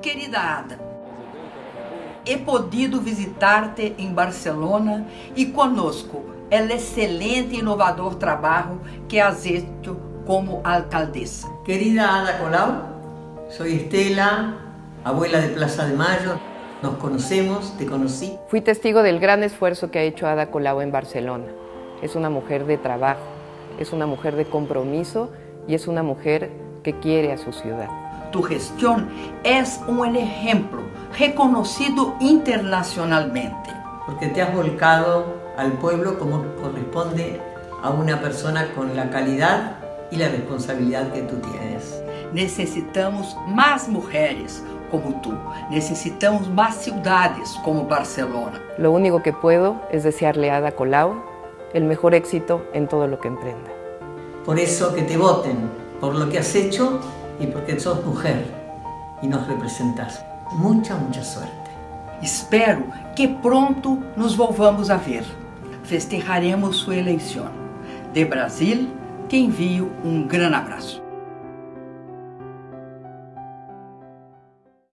Querida Ada, he podido visitar-te em Barcelona e conosco o excelente e inovador trabalho que has hecho como alcaldesa. Querida Ada Colau, soy Estela, abuela de Plaza de Mayo. Nos conocemos, te conocí. Fui testigo del gran esfuerzo que ha hecho Ada Colau en Barcelona. Es una mujer de trabajo, es una mujer de compromiso y es una mujer que quiere a su ciudad. Tu gestión es un ejemplo reconocido internacionalmente. Porque te has volcado al pueblo como corresponde a una persona con la calidad y la responsabilidad que tú tienes. Necesitamos más mujeres como tú. Necesitamos más ciudades como Barcelona. Lo único que puedo es desearle a Ada Colau el mejor éxito en todo lo que emprenda. Por eso que te voten por lo que has hecho y porque sos mujer y nos representas. Mucha, mucha suerte. Espero que pronto nos volvamos a ver. Festejaremos sua eleição. De Brasil, te envio um grande abraço.